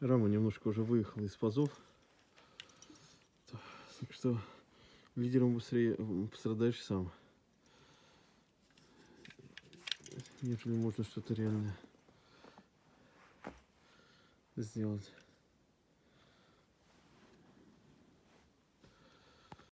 Рама немножко уже выехала из пазов. Так что лидером быстрее пострадаешь сам. Нежели можно что-то реально сделать.